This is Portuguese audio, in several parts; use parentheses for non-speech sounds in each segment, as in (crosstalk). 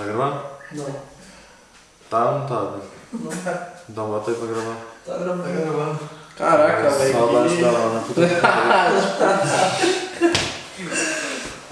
Tá gravando? Não. Tá ou não tá? Né? Não tá. Então bota aí pra gravar. Tá gravando. Tá gravando. Caraca, velho. Saudade que- da Lana. puta.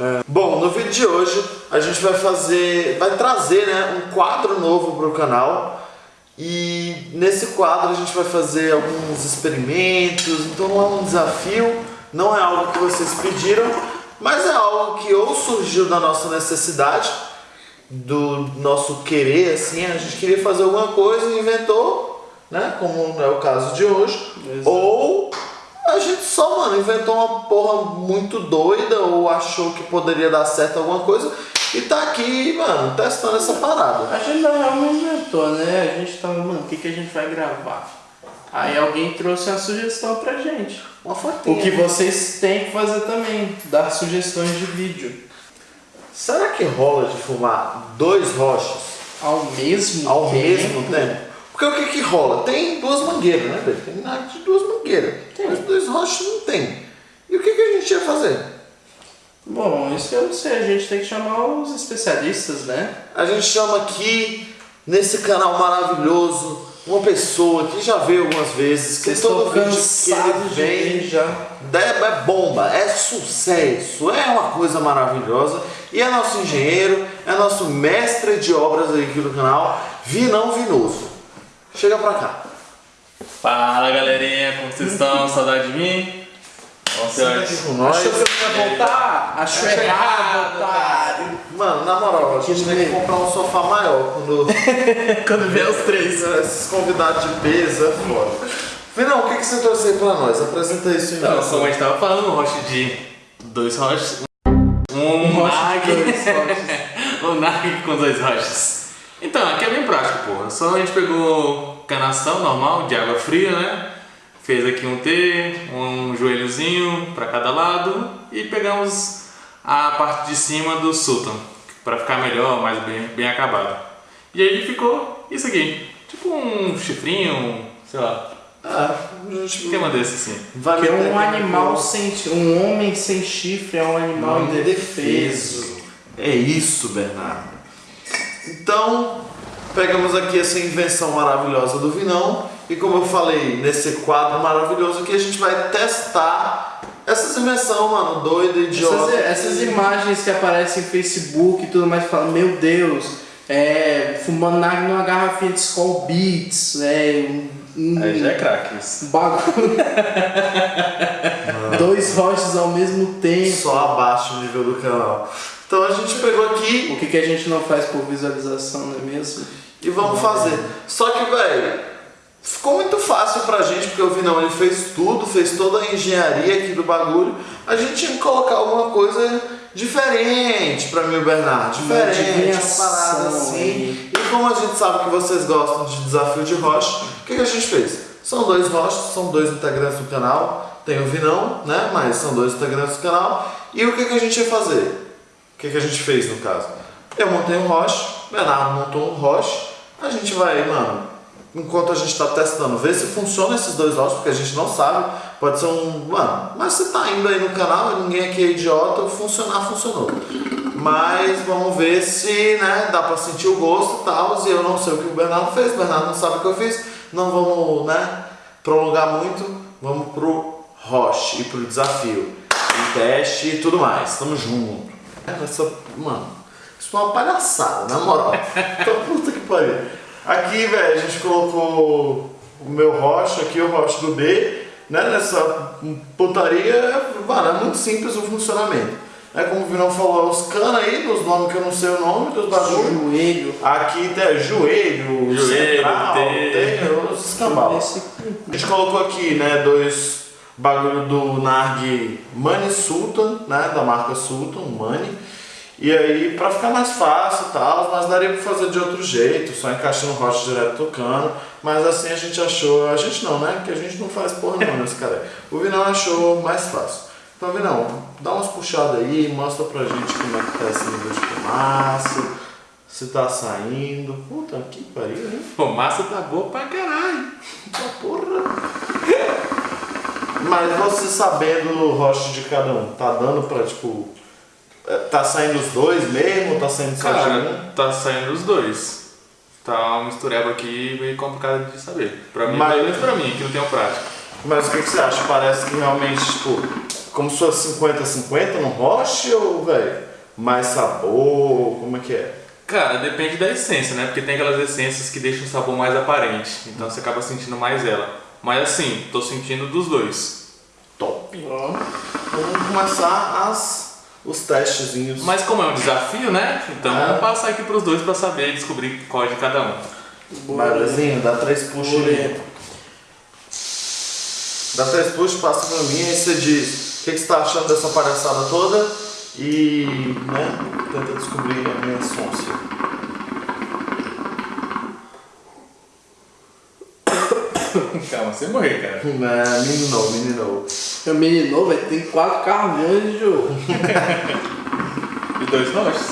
É, Bom, no vídeo de hoje a gente vai fazer, vai trazer né, um quadro novo pro canal e nesse quadro a gente vai fazer alguns experimentos, então não é um desafio, não é algo que vocês pediram, mas é algo que ou surgiu da nossa necessidade, do nosso querer, assim, a gente queria fazer alguma coisa e inventou, né, como é o caso de hoje, Exato. ou a gente só, mano, inventou uma porra muito doida ou achou que poderia dar certo alguma coisa e tá aqui, mano, testando essa parada. A gente não realmente inventou, né? A gente tava, mano, o que, que a gente vai gravar? Aí alguém trouxe uma sugestão pra gente. Uma fotinha. O que vocês têm que fazer também, dar sugestões de vídeo. Será que rola de fumar dois rochas Ao mesmo ao tempo. mesmo tempo? Porque o que que rola? Tem duas mangueiras, né, velho? Tem nada de duas mangueiras. Mas dois rochas não tem. E o que que a gente ia fazer? Bom, isso eu não sei, a gente tem que chamar os especialistas, né? A gente chama aqui, nesse canal maravilhoso, uma pessoa que já veio algumas vezes, que Vocês todo estão vídeo que cansados ele de vem já. É, é bomba, é sucesso, é uma coisa maravilhosa. E é nosso engenheiro, é nosso mestre de obras aqui do canal, Vinão Vinoso. Chega pra cá. Fala galerinha, como vocês estão? Saudade de mim? Com nós. Achou que eu ia voltar? Achou errado, otário. Mano, na moral, a gente tem que comprar um sofá maior quando (laughs) Quando vier os três. (laughs) esses convidados de peso é foda. Vinão, o que, que você trouxe aí pra nós? Apresenta isso em Então, como a gente tava falando, um roche de dois roches. Um, Um roche nag. de dois roches. (laughs) um nag com dois roches. Então, aqui é bem prático, pô. Só a gente pegou canação normal, de água fria, né? Fez aqui um T, um joelhozinho pra cada lado e pegamos a parte de cima do Sultan pra ficar melhor, mais bem, bem acabado. E aí ficou isso aqui, tipo um chifrinho, sei lá, Ah, um esquema desse assim. vai Porque um animal no- sem. Um homem sem chifre é um animal Não, indefeso. É isso, Bernardo. Então, pegamos aqui essa invenção maravilhosa do Vinão e como eu falei, nesse quadro maravilhoso aqui a gente vai testar essas invenções, mano, doida, idiota. Essas, essas imagens que aparecem no Facebook e tudo mais, fala, meu Deus, é, fumando nag numa garrafinha de Skull Beats, é, um, um Aí já é craque isso. bagulho. Dois roches ao mesmo tempo. Só abaixa o nível do canal. Então a gente pegou aqui O que, que a gente não faz por visualização, não é mesmo? e vamos fazer. Só que, velho, ficou muito fácil pra gente, porque o Vinão ele fez tudo, fez toda a engenharia aqui do bagulho. A gente tinha que colocar alguma coisa diferente pra mim e o Bernardo. Diferente, uma adivinhação parada assim. E como a gente sabe que vocês gostam de desafio de rocha, o que, que a gente fez? São dois rochas, são dois integrantes do canal. Tem o Vinão, né? Mas são dois integrantes do canal. E o que, que a gente ia fazer? O que, que a gente fez no caso? Eu montei um roche, o Bernardo montou um roche. A gente vai, mano, enquanto a gente está testando, ver se funciona esses dois roches, porque a gente não sabe. Pode ser um. Mano, mas você tá indo aí no canal ninguém aqui é idiota, funcionar, funcionou. Mas vamos ver se né, dá pra sentir o gosto e tal. E eu não sei o que o Bernardo fez, o Bernardo não sabe o que eu fiz. Não vamos né, prolongar muito. Vamos pro roche e pro desafio. E teste e tudo mais. Tamo junto. Essa, mano, isso é uma palhaçada, na moral. (laughs) Então, puta que pariu. Aqui, velho, a gente colocou o meu rocha aqui, o rocha do B, né? Nessa putaria, mano, é muito simples o funcionamento. É como o Vinão falou, os canos aí, dos nomes que eu não sei o nome, dos bagulhos. Joelho. Aqui tem joelho, Joelho, central, tem- tem os escambau. A gente colocou aqui, né, dois bagulho do Narg Money Sultan, né, da marca Sultan, Money. E aí, pra ficar mais fácil e tal, mas daria pra fazer de outro jeito, só encaixando o rocha direto tocando. Mas assim a gente achou, a gente não, né, que a gente não faz porra não nesse cara. O Vinão achou mais fácil. Então, Vinão, dá umas puxadas aí, mostra pra gente como é que tá esse nível de fumaça, se tá saindo. Puta que pariu, hein? Massa tá boa pra caralho. Tá porra. Mas você sabendo o rosto de cada um, tá dando pra, tipo, Tá saindo os dois mesmo? Tá saindo só de Cara, um? tá saindo os dois. Tá uma mistureba aqui meio complicada de saber. Pra mim, Mas- menos pra mim, que não tenho prática. Mas o que, que você acha? Parece que realmente, tipo, como se fosse 50-50 no roche ou, velho, mais sabor? Como é que é? Cara, depende da essência, né? Porque tem aquelas essências que deixam o sabor mais aparente. Então você acaba sentindo mais ela. Mas assim, tô sentindo dos dois. Top. Vamos começar as, os testezinhos. Mas como é um desafio, né? Então É. vamos passar aqui pros dois pra saber e descobrir qual é de cada um. bora. Belezinho, dá três puxos aí. Dá três puxos, passa pra mim e você diz o que, que você tá achando dessa palhaçada toda e, né, tenta descobrir a minha sonsa. Você morrer, cara. Não, menino, menino. Meu menino, vai ter quatro caminhões de jogo. E dois roches?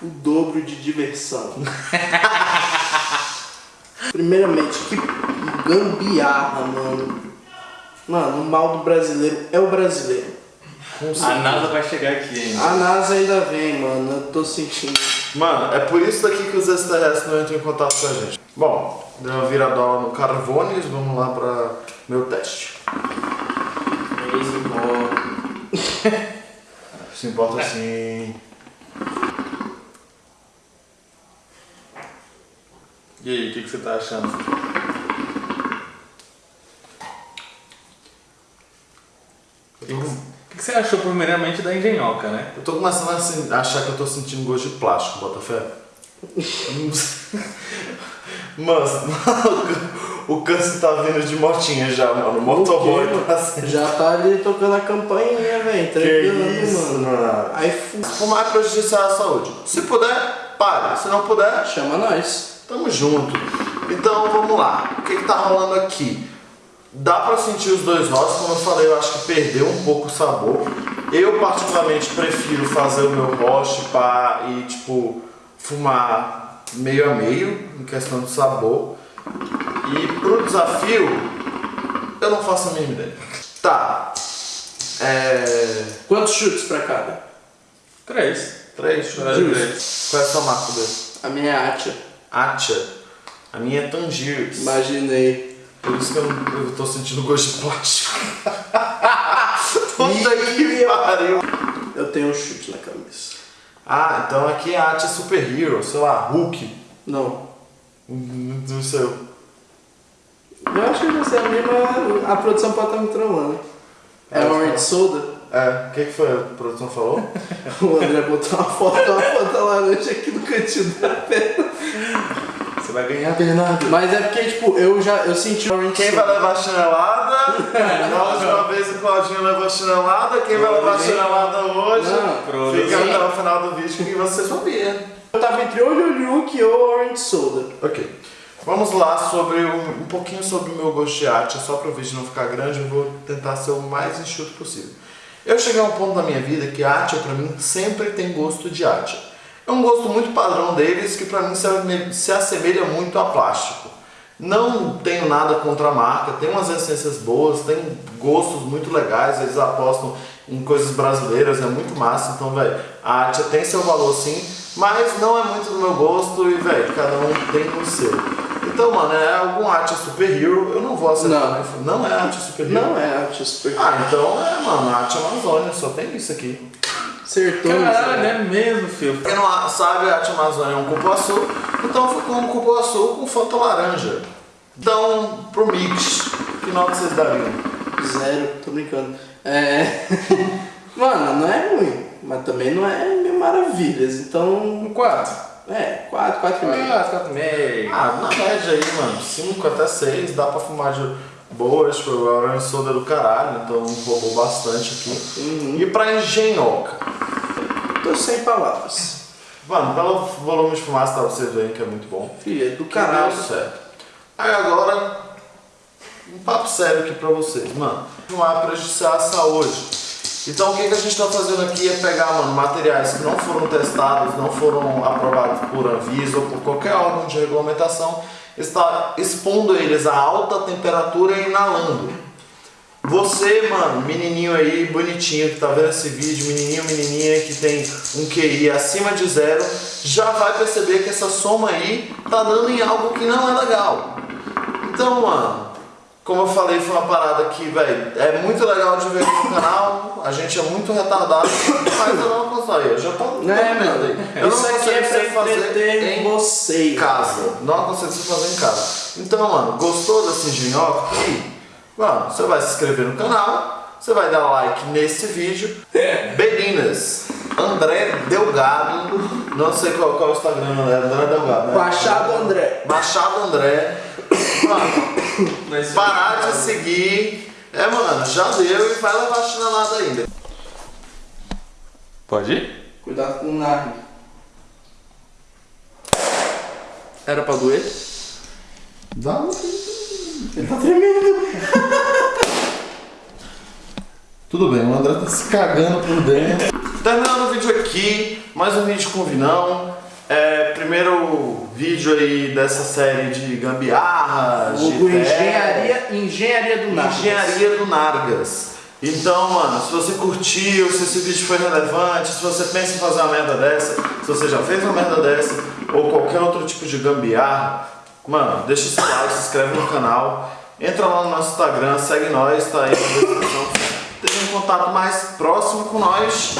O dobro de diversão. Primeiramente, que gambiarra, mano. Mano, o mal do brasileiro é o brasileiro. A NASA vai chegar aqui ainda. A NASA ainda vem, mano. Eu tô sentindo. Mano, é por isso daqui que os extraterrestres não entram em contato com a gente. Bom, deu uma viradola no Carvones, vamos lá pra meu teste. (laughs) Se importa sim. E aí, o que, que você tá achando? O que, que- o que você achou primeiramente da engenhoca, né? Eu tô começando a achar que eu tô sentindo gosto de plástico, Botafé. (laughs) Mas, o câncer tá vindo de motinha já, mano. O motoboy O tá sendo. Já tá ali tocando a campainha, velho. Isso, mano. mano. Aí fu- Fumar é prejudicial à saúde. Se puder, pare. Se não puder, chama nós. Tamo junto. Então vamos lá. O que, que tá rolando aqui? Dá pra sentir os dois rostos, como eu falei, eu acho que perdeu um pouco o sabor. Eu particularmente prefiro fazer o meu roche pá, e tipo fumar meio a meio em questão de sabor. E pro desafio, eu não faço a mínima ideia. Tá. É. Quantos chutes pra cada? Três. Três? Três. Qual é a sua marca dele? A minha é Atia. Atia. A minha é Tangiers. Imaginei. Por isso que eu, eu tô sentindo gosto de plástico. (laughs) Puta que pariu. Eu tenho um chute na cabeça. Ah, então aqui é a arte Super Hero, sei lá, Hulk. Não. Hum, Não sei. Eu acho que vai ser a mesma. A produção pode estar me trollando. É É, Orange Soda. É, o que, que foi a produção falou? (laughs) O André botou uma foto, uma foto laranja aqui no cantinho da perna. (laughs) Você vai ganhar, Bernardo. Mas é porque, tipo, eu já eu senti o Orange Quem vai levar a chinelada? (laughs) Na última vez o Claudinho levou a chinelada. Quem vai levar a chinelada hoje? Não, Fica sim. até o final do vídeo que você sabia. Eu tava entre Jojo ou Orange Soda. Ok. Vamos lá sobre um, um pouquinho sobre o meu gosto de arte, só para o vídeo não ficar grande, eu vou tentar ser o mais enxuto possível. Eu cheguei a um ponto da minha vida que a arte, para mim, sempre tem gosto de arte. É um gosto muito padrão deles que para mim se, assemelha muito a plástico. Não tenho nada contra a marca, tem umas essências boas, tem gostos muito legais, eles apostam em coisas brasileiras, é muito massa, então, velho, a arte tem seu valor sim, mas não é muito do meu gosto e, velho, cada um tem o seu. Então, mano, é algum arte super hero, eu não vou acertar. Não. Não é arte super hero? Não é arte super. Ah, então é, mano, arte Amazônia, só tem isso aqui. Acertou, Caralho, é mesmo, filho. Quem não sabe, a arte Amazônia é um cupuaçu, então com um cupuaçu com Fanta laranja. Então, pro mix, que nota vocês dariam? Zero, tô brincando. É. (laughs) Mano, não é ruim, mas também não é mil maravilhas. Então. Um quatro. É, 4, 4 e meio. Quatro, quatro e meio. Ah, na média aí, mano, 5 até 6, dá pra fumar de boa, tipo, a Orange Soda do caralho, então roubou bastante aqui. E pra engenhoca? Tô sem palavras. Mano, pelo volume de fumaça, tá vocês veem que é muito bom. Filha do Caralho, caralho. certo. Aí agora, um papo sério aqui pra vocês, mano. Não é prejudiciar a saúde. Então o que, que a gente tá fazendo aqui é pegar, mano, materiais que não foram testados, não foram aprovados por Anvisa ou por qualquer órgão de regulamentação, está expondo eles a alta temperatura e inalando. Você, mano, menininho aí, bonitinho, que tá vendo esse vídeo, menininho, menininha que tem um QI acima de zero, já vai perceber que essa soma aí tá dando em algo que não é legal. Então, mano, como eu falei, foi uma parada que, velho, é muito legal de ver no canal, a gente é muito retardado, mas eu não consigo, eu já tô Não é, aí. Eu Isso não aqui é pra fazer em vocês. casa. Não aconselho você fazer em casa. Então, mano, gostou desse engenhoca Mano, você vai se inscrever no canal, você vai dar like nesse vídeo. Beninas, André Delgado, não sei qual, qual é o Instagram, André, André Delgado. Né? Machado André. Machado André. Mano, Mas- parar de seguir. É, mano, já deu e vai levar chinelada ainda. Pode ir? Cuidado com o nargue. Era pra doer? Dá Ele tá tremendo. Tudo bem, o André tá se cagando por dentro. Terminando o vídeo aqui, mais um vídeo com o Vinão. É, primeiro vídeo aí dessa série de gambiarras, de engenharia, engenharia do nada. engenharia do Nargas. Então, mano, se você curtiu, se esse vídeo foi relevante, se você pensa em fazer uma merda dessa, se você já fez uma merda dessa, ou qualquer outro tipo de gambiarra, mano, deixa seu like, se inscreve no canal, entra lá no nosso Instagram, segue nós, tá aí na descrição. Ter um contato mais próximo com nós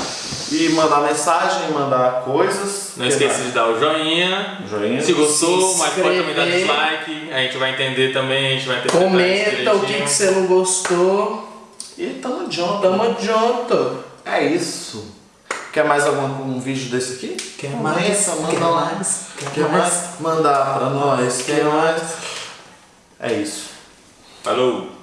e mandar mensagem, mandar coisas. Não Que esqueça mais? de dar o joinha. Joinha. Se gostou, Se mas pode também dar dislike. A gente vai entender também, a gente vai interpretar Comenta o que, que você não gostou. E tamo junto. Tamo junto. É isso. Quer mais algum um vídeo desse aqui? Quer mais? Manda lá. Quer, mais? Mandar pra nós. Quer mais? É isso. Falou!